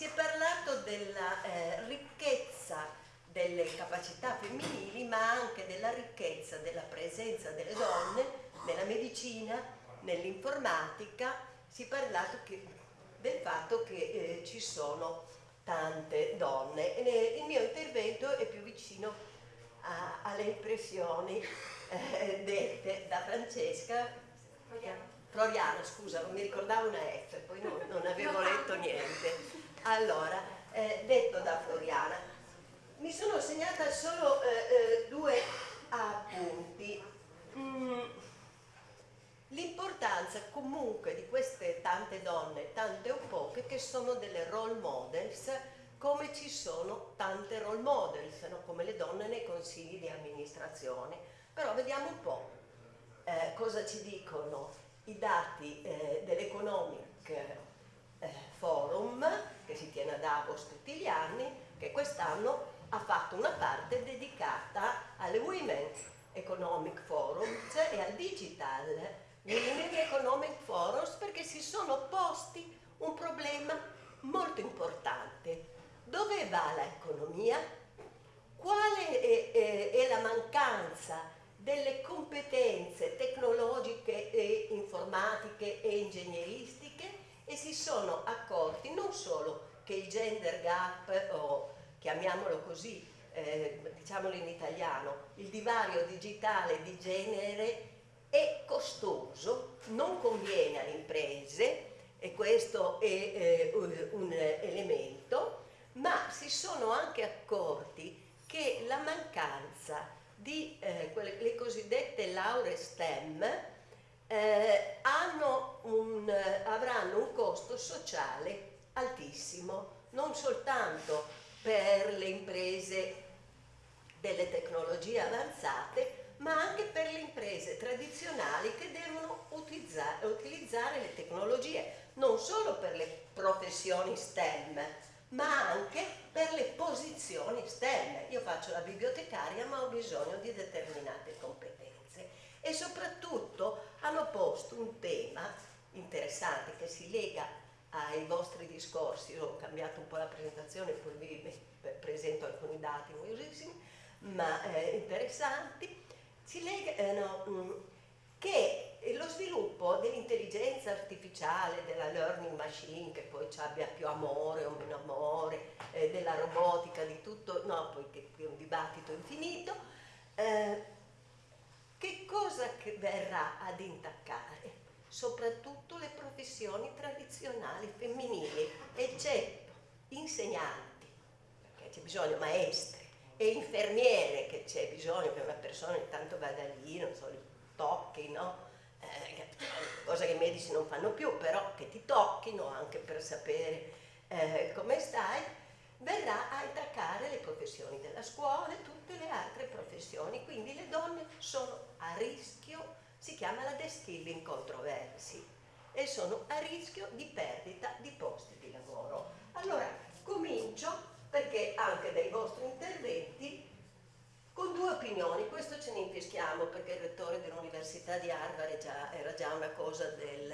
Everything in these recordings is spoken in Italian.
si è parlato della eh, ricchezza delle capacità femminili ma anche della ricchezza della presenza delle donne nella medicina, nell'informatica, si è parlato che, del fatto che eh, ci sono tante donne. il mio intervento è più vicino a, alle impressioni eh, dette da Francesca Floriana, scusa, non mi ricordavo una F, poi non, non avevo letto niente. Allora, eh, detto da Floriana, mi sono segnata solo eh, eh, due appunti. Mm. L'importanza comunque di queste tante donne, tante o poche, che sono delle role models, come ci sono tante role models, no? come le donne nei consigli di amministrazione. Però vediamo un po' eh, cosa ci dicono i dati eh, dell'Economic eh, Forum, che si tiene a Davos tutti gli anni, che quest'anno ha fatto una parte dedicata alle Women Economic Forums e al Digital Women Economic Forums perché si sono posti un problema molto importante. Dove va l'economia? Quale è, è, è, la mancanza delle competenze tecnologiche e informatiche e ingegneristiche e si sono accorti non solo che il gender gap o chiamiamolo così, eh, diciamolo in italiano, il divario digitale di genere è costoso, non conviene alle imprese e questo è eh, un elemento, ma si sono anche accorti che la mancanza di eh, quelle, le cosiddette lauree STEM eh, un, avranno un costo sociale altissimo, non soltanto per le imprese delle tecnologie avanzate, ma anche per le imprese tradizionali che devono utilizzare, utilizzare le tecnologie, non solo per le professioni STEM, ma anche per le posizioni STEM. Io faccio la bibliotecaria ma ho bisogno di determinate competenze e soprattutto hanno posto un tema interessante che si lega ai vostri discorsi, Io ho cambiato un po' la presentazione, poi vi presento alcuni dati noiosissimi, ma eh, interessanti, si legano mm, che lo sviluppo dell'intelligenza artificiale, della learning machine, che poi ci abbia più amore o meno amore, eh, della robotica, di tutto, no, poi che è un dibattito infinito, eh, che cosa che verrà ad intaccare? Soprattutto le professioni tradizionali femminili, eccetto insegnanti, perché c'è bisogno maestre, e infermiere che c'è bisogno che una persona intanto vada lì, non so, tocchi, no? Eh, cosa che i medici non fanno più, però che ti tocchino anche per sapere eh, come stai, verrà a attaccare le professioni della scuola e tutte le altre professioni, quindi le donne sono a rischio, si chiama la de-skilling controversy, e sono a rischio di perdita di posti di lavoro. Allora, comincio perché anche dai vostri interventi con due opinioni, questo ce ne infischiamo perché il rettore dell'Università di Harvard già, era già una cosa del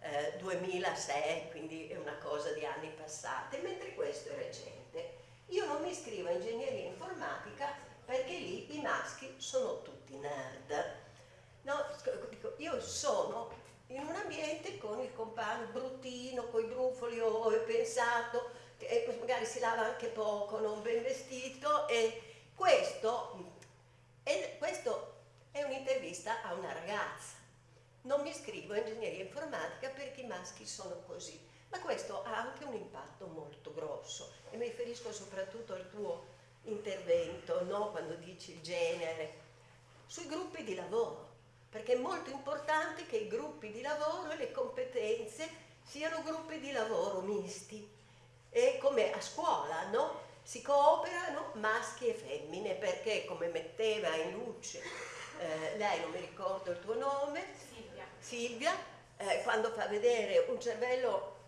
eh, 2006, quindi è una cosa di anni passati, mentre questo è recente. Io non mi iscrivo a ingegneria informatica perché lì i maschi sono tutti nerd. Sono in un ambiente con il compagno bruttino, con i brufoli, ho pensato, che magari si lava anche poco, non ben vestito e questo, e questo è un'intervista a una ragazza. Non mi iscrivo a ingegneria informatica perché i maschi sono così, ma questo ha anche un impatto molto grosso e mi riferisco soprattutto al tuo intervento, no? quando dici il genere, sui gruppi di lavoro, perché è molto importante che i gruppi di lavoro e le competenze siano gruppi di lavoro misti, e come a scuola, no? Si cooperano maschi e femmine perché come metteva in luce eh, lei, non mi ricordo il tuo nome, Silvia, Silvia eh, quando fa vedere un cervello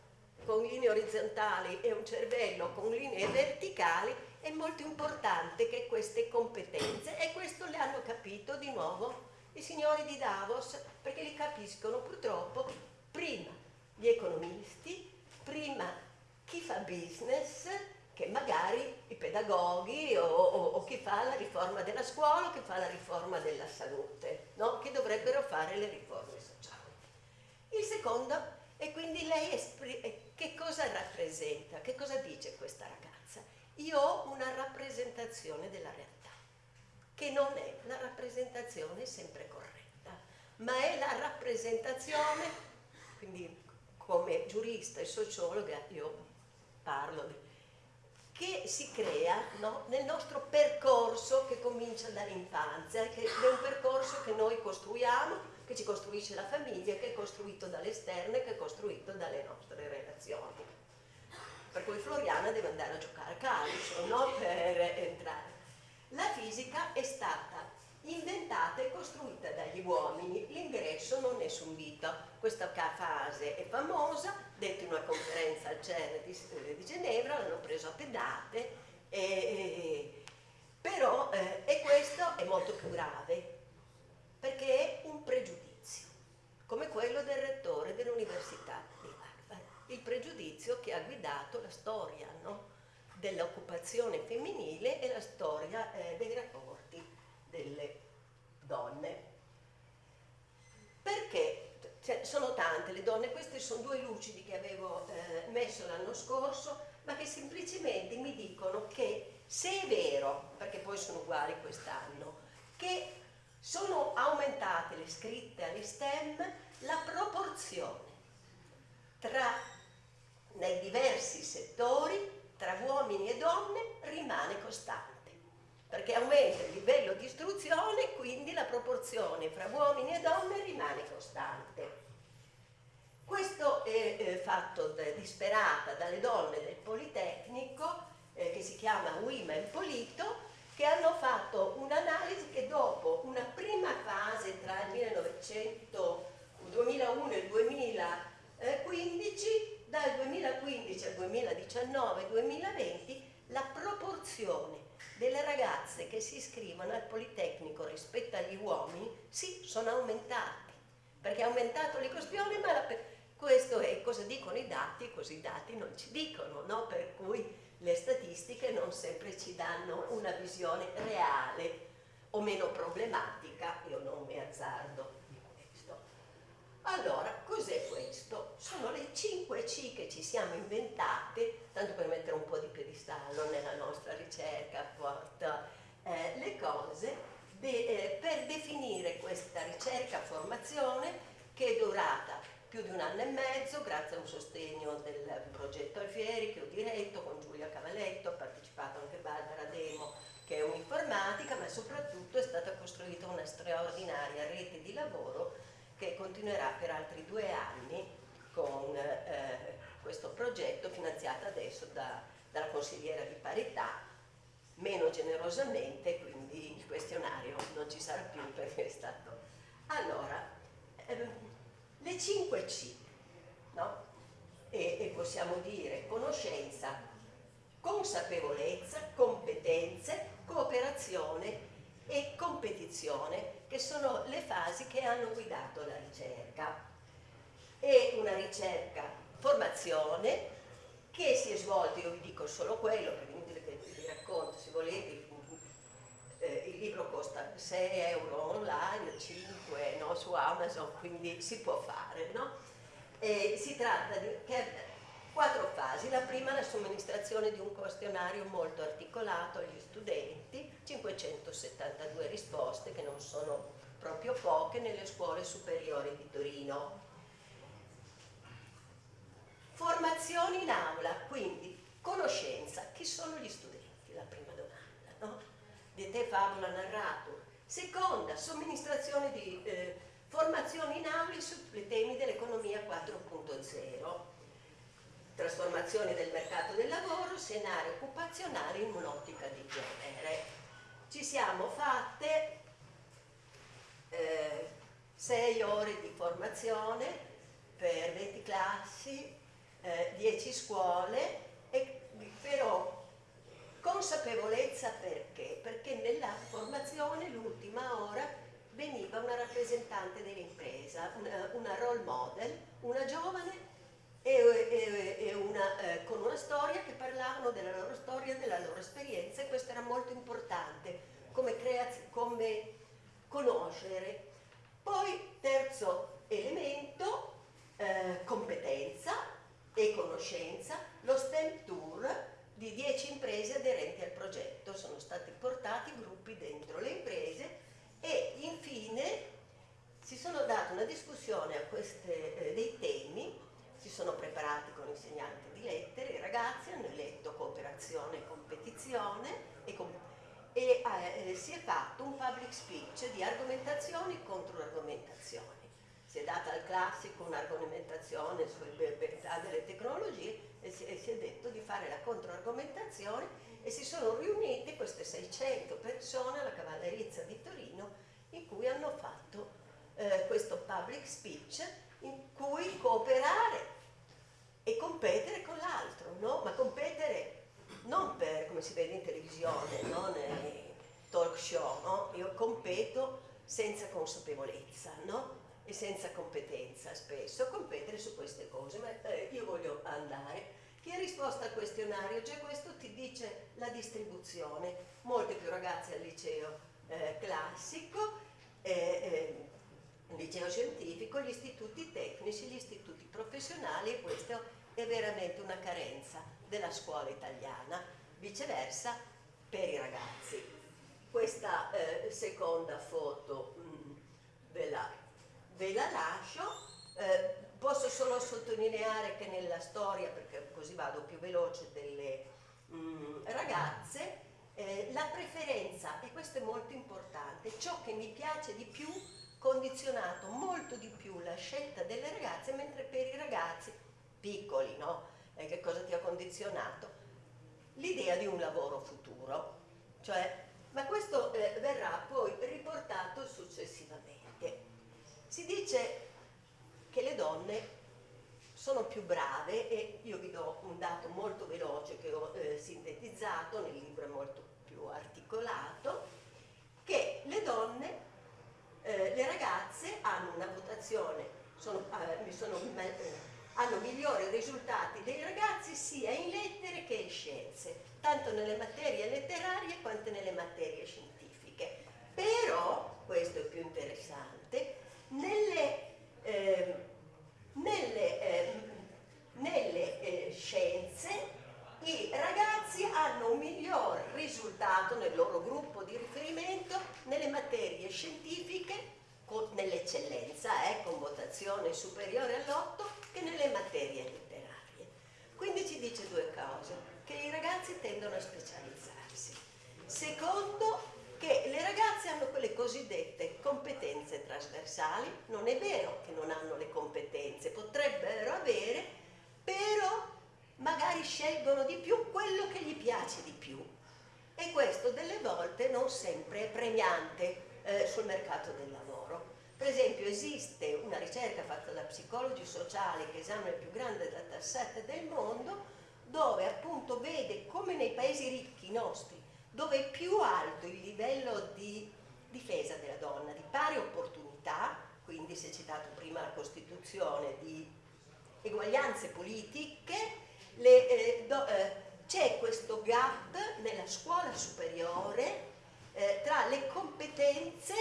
con linee orizzontali e un cervello con linee verticali, è molto importante che queste competenze, e questo le hanno capito di nuovo i signori di Davos, perché li capiscono purtroppo prima gli economisti, prima chi fa business, che magari i pedagoghi o, o, o, chi fa la riforma della scuola o chi fa la riforma della salute, no? che dovrebbero fare le riforme sociali. Il secondo è quindi lei che cosa rappresenta, che cosa dice questa ragazza? Io ho una rappresentazione della realtà, che non è la rappresentazione sempre corretta, ma è la rappresentazione, quindi come giurista e sociologa io parlo che si crea no, nel nostro percorso che comincia dall'infanzia, che è un percorso che noi costruiamo, che ci costruisce la famiglia, che è costruito dall'esterno e che è costruito dalle nostre relazioni. Per cui Floriana deve andare a giocare a calcio, no? per entrare. La fisica è stata inventata e costruita dagli uomini, l'ingresso non è subito. Questa fase è famosa, in una conferenza al CERN di, eh, di Ginevra, l'hanno preso a pedate, e, e, però eh, e questo è molto più grave, perché è un pregiudizio, come quello del rettore dell'Università di Harvard, il pregiudizio che ha guidato la storia no? dell'occupazione femminile e la storia eh, dei rapporti delle donne. Perché? Cioè, sono tante le donne, queste sono due lucidi che avevo eh, messo l'anno scorso, ma che semplicemente mi dicono che se è vero, perché poi sono uguali quest'anno, che sono aumentate le scritte alle STEM, la proporzione tra nei diversi settori tra uomini e donne rimane costante perché aumenta il livello di istruzione e quindi la proporzione fra uomini e donne rimane costante. Questo è eh, fatto disperata dalle donne del Politecnico, eh, che si chiama Women Polito, che hanno fatto un'analisi che dopo una prima fase tra il 1900, 2001 e il 2015, dal 2015 al 2019-2020, la proporzione delle ragazze che si iscrivono al Politecnico rispetto agli uomini, sì, sono aumentati, perché è aumentato l'ecosbione, ma la, questo è cosa dicono i dati, così i dati non ci dicono, no? per cui le statistiche non sempre ci danno una visione reale o meno problematica, io non mi azzardo. Allora, cos'è questo? Sono le 5 C che ci siamo inventate tanto per mettere un po' di piedistallo nella nostra ricerca, porta eh, le cose, de, eh, per definire questa ricerca-formazione che è durata più di un anno e mezzo, grazie a un sostegno del progetto Alfieri che ho diretto con Giulia Cavaletto, ha partecipato anche Barbara Demo che è un'informatica, ma soprattutto è stata costruita una straordinaria rete di lavoro che continuerà per altri due anni con eh, questo progetto finanziato adesso da, dalla consigliera di parità, meno generosamente, quindi il questionario non ci sarà più perché è stato... Allora, ehm, le 5 C, no? E, e possiamo dire conoscenza, consapevolezza, competenze, cooperazione e competizione, che sono le fasi che hanno guidato la ricerca. È una ricerca formazione che si è svolta, io vi dico solo quello, perché è inutile che vi racconto, se volete, eh, il libro costa 6 euro online, 5 no, su Amazon, quindi si può fare. No? si tratta di quattro fasi. La prima la somministrazione di un questionario molto articolato agli studenti, 572 risposte che non sono proprio poche nelle scuole superiori di Torino Formazione in aula, quindi conoscenza. Chi sono gli studenti? La prima domanda, no? Di te favola narrato. Seconda, somministrazione di eh, formazione in aula sui temi dell'economia 4.0 trasformazione del mercato del lavoro, scenario occupazionale in un'ottica di genere. Ci siamo fatte eh, sei ore di formazione per 20 classi, eh, 10 scuole, e, però consapevolezza perché? Perché nella formazione l'ultima ora veniva una rappresentante dell'impresa, una, una role model, una giovane e, e, e una, eh, con una storia che parlavano della loro storia, della loro esperienza e questo era molto importante come, come conoscere. Poi terzo elemento, eh, competenza e conoscenza, lo STEM Tour di 10 imprese aderenti al progetto, sono stati portati gruppi dentro le imprese e infine si sono date una discussione a queste, eh, dei temi, sono preparati con insegnanti di lettere, i ragazzi hanno eletto cooperazione e competizione e, com e eh, si è fatto un public speech di argomentazioni e controargomentazioni. Si è data al classico un'argomentazione sulle verità delle tecnologie e si, e si è detto di fare la controargomentazione e si sono riunite queste 600 persone alla Cavallerizza di Torino in cui hanno fatto eh, questo public speech in cui cooperare e competere con l'altro, no? ma competere non per, come si vede in televisione, no? nei talk show, no? io competo senza consapevolezza e senza competenza spesso, competere su queste cose, ma eh, io voglio andare. Chi ha risposto al questionario, già questo ti dice la distribuzione, molte più ragazze al liceo eh, classico, eh, eh liceo scientifico, gli istituti tecnici, gli istituti professionali e questa è veramente una carenza della scuola italiana, viceversa per i ragazzi. Questa eh, seconda foto mh, mm, ve, la, ve, la, lascio, eh, posso solo sottolineare che nella storia, perché così vado più veloce, delle mh, mm, ragazze, eh, la preferenza, e questo è molto importante, ciò che mi piace di più condizionato molto di più la scelta delle ragazze, mentre per i ragazzi piccoli, no? E che cosa ti ha condizionato? L'idea di un lavoro futuro, cioè, ma questo eh, verrà poi riportato successivamente. Si dice che le donne sono più brave e io vi do un dato molto veloce che ho eh, sintetizzato, nel libro è molto più articolato, che le donne eh, le ragazze votazione, sono, eh, sono, eh, hanno migliori risultati dei ragazzi sia in lettere che in scienze, tanto nelle materie letterarie quanto nelle materie scientifiche. Però, questo è più interessante, nelle, ehm, nelle, ehm, nelle eh, scienze i ragazzi hanno un miglior risultato nel loro gruppo di riferimento nelle materie scientifiche nell'eccellenza, con votazione superiore all'8, che nelle materie letterarie. Quindi ci dice due cose, che i ragazzi tendono a specializzarsi. Secondo, che le ragazze hanno quelle cosiddette competenze trasversali, non è vero che non hanno le competenze, potrebbero avere, però magari scelgono di più quello che gli piace di più e questo delle volte non sempre è premiante eh, sul mercato del lavoro. Per esempio esiste una ricerca sociali che esamina il più grande dataset del mondo dove appunto vede come nei paesi ricchi nostri dove è più alto il livello di difesa della donna, di pari opportunità, quindi si è citato prima la Costituzione, di eguaglianze politiche, eh, eh, c'è questo gap nella scuola superiore eh, tra le competenze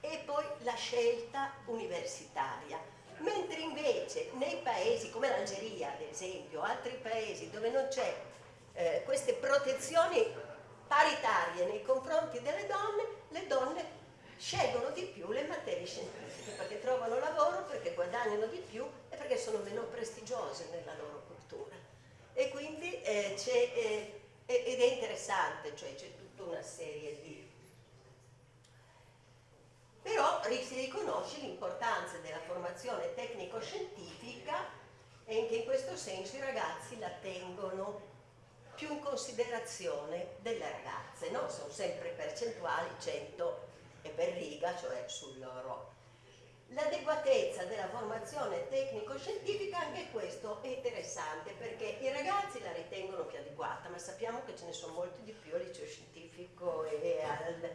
e poi la scelta universitaria. Mentre invece nei paesi come l'Algeria, ad esempio, altri paesi dove non c'è eh, queste protezioni paritarie nei confronti delle donne, le donne scelgono di più le materie scientifiche perché trovano lavoro, perché guadagnano di più e perché sono meno prestigiose nella loro cultura. E quindi eh, c'è, eh, ed è interessante, cioè c'è tutta una serie di... Però si riconosce l'importanza della formazione tecnico-scientifica e anche in questo senso i ragazzi la tengono più in considerazione delle ragazze, no? sono sempre percentuali 100 e per riga, cioè sul loro L'adeguatezza della formazione tecnico-scientifica, anche questo è interessante perché i ragazzi la ritengono più adeguata, ma sappiamo che ce ne sono molti di più al liceo scientifico e, al,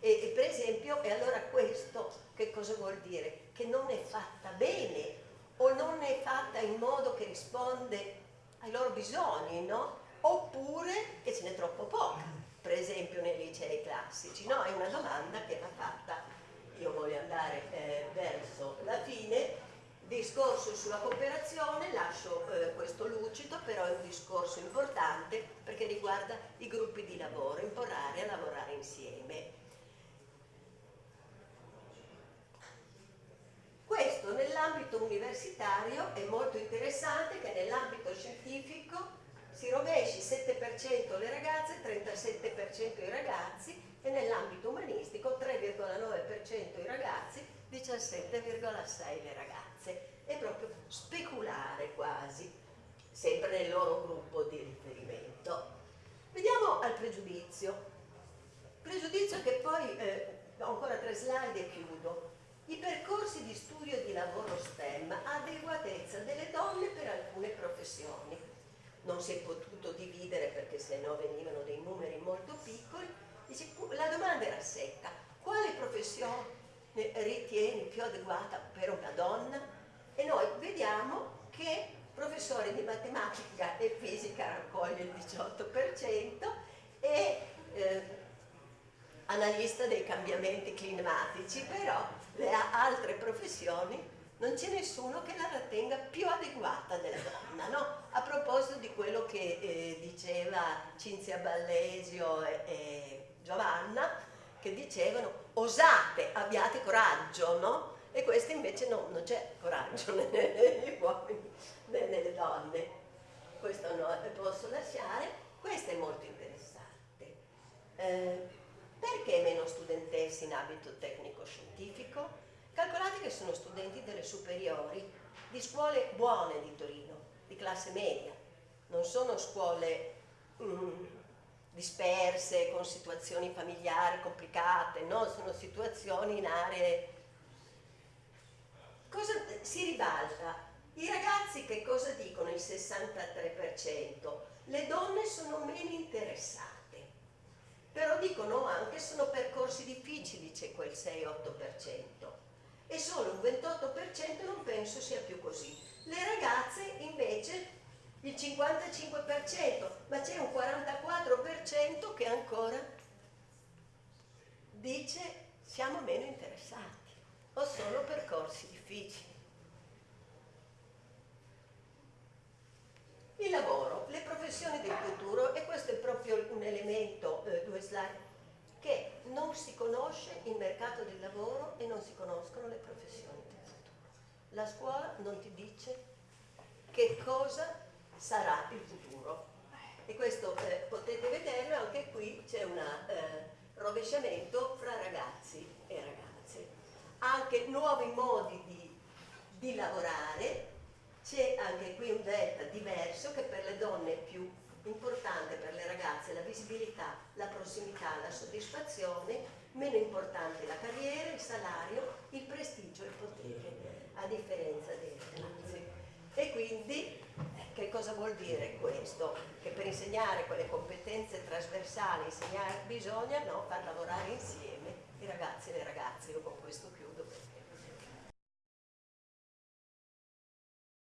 e, e per esempio, e allora questo che cosa vuol dire? Che non è fatta bene o non è fatta in modo che risponde ai loro bisogni, no? Oppure che ce n'è troppo poca, per esempio nei licei classici, no? È una domanda che va fatta, io voglio andare eh, verso la fine, discorso sulla cooperazione, lascio eh, questo lucido, però è un discorso importante perché riguarda i gruppi di lavoro, imparare a lavorare insieme. Questo universitario è molto interessante che nell'ambito scientifico si rovesci 7% le ragazze, 37% i ragazzi e nell'ambito umanistico 3,9% i ragazzi, 17,6% le ragazze. È proprio speculare quasi, sempre nel loro gruppo di riferimento. Vediamo al pregiudizio. Pregiudizio che poi, eh, ho ancora tre slide e chiudo. I percorsi di studio e di lavoro STEM, adeguatezza delle donne per alcune professioni. Non si è potuto dividere perché se no venivano dei numeri molto piccoli. La domanda era secca. Quale professione ritieni più adeguata per una donna? E noi vediamo che professore di matematica e fisica raccoglie il 18% e eh, analista dei cambiamenti climatici, però le altre professioni non c'è nessuno che la ritenga più adeguata della donna, no? A proposito di quello che eh, diceva Cinzia Ballesio e, e, Giovanna, che dicevano osate, abbiate coraggio, no? E questo invece no, non c'è coraggio negli uomini né nelle donne. Questo no, posso lasciare. Questo è molto interessante. Eh, perché meno studentesse in abito tecnico-scientifico? Calcolate che sono studenti delle superiori, di scuole buone di Torino, di classe media, non sono scuole mm, disperse, con situazioni familiari complicate, no? sono situazioni in aree... Cosa si ribalta? I ragazzi che cosa dicono? Il 63%. Le donne sono meno interessate però dicono anche sono percorsi difficili, c'è quel 6-8%, e solo un 28% non penso sia più così. Le ragazze invece il 55%, ma c'è un 44% che ancora dice siamo meno interessati, o solo percorsi difficili. Il lavoro, le professioni del futuro e questo è proprio un elemento, eh, due slide, che non si conosce il mercato del lavoro e non si conoscono le professioni del futuro. La scuola non ti dice che cosa sarà il futuro. E questo eh, potete vederlo, anche qui c'è un eh, rovesciamento fra ragazzi e ragazze. Anche nuovi modi di, di lavorare, c'è anche qui un delta diverso che per le donne è più importante, per le ragazze la visibilità, la prossimità, la soddisfazione, meno importante la carriera, il salario, il prestigio e il potere, a differenza dei ragazzi. E quindi eh, che cosa vuol dire questo? Che per insegnare quelle competenze trasversali, insegnare bisogna no, far lavorare insieme i ragazzi e le ragazze, io con questo chiudo.